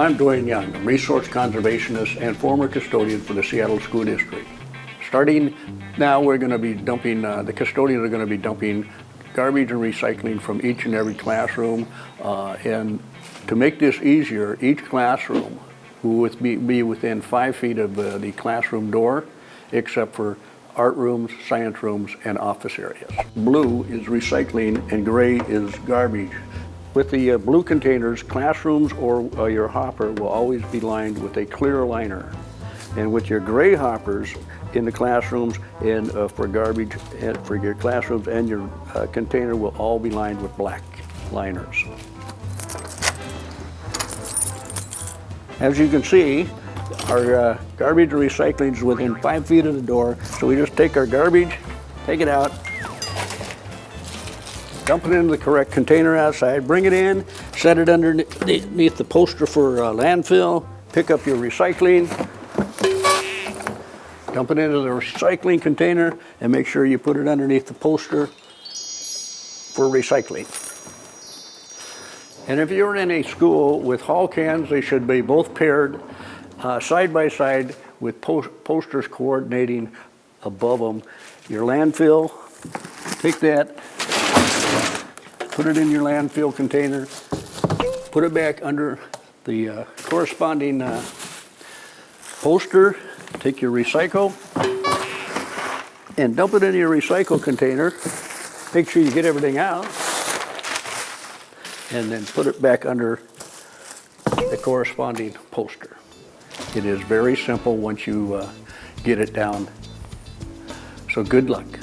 I'm Dwayne Young, resource conservationist and former custodian for the Seattle School District. Starting now, we're going to be dumping, uh, the custodians are going to be dumping garbage and recycling from each and every classroom. Uh, and to make this easier, each classroom will be, be within five feet of uh, the classroom door, except for art rooms, science rooms, and office areas. Blue is recycling and gray is garbage. With the uh, blue containers, classrooms or uh, your hopper will always be lined with a clear liner. And with your gray hoppers in the classrooms and uh, for garbage and for your classrooms and your uh, container will all be lined with black liners. As you can see, our uh, garbage recycling is within five feet of the door. So we just take our garbage, take it out, dump it into the correct container outside, bring it in, set it underneath the poster for uh, landfill, pick up your recycling, dump it into the recycling container, and make sure you put it underneath the poster for recycling. And if you're in a school with hall cans, they should be both paired uh, side by side with post posters coordinating above them. Your landfill, take that, put it in your landfill container, put it back under the uh, corresponding uh, poster, take your recycle, and dump it in your recycle container. Make sure you get everything out, and then put it back under the corresponding poster. It is very simple once you uh, get it down. So good luck.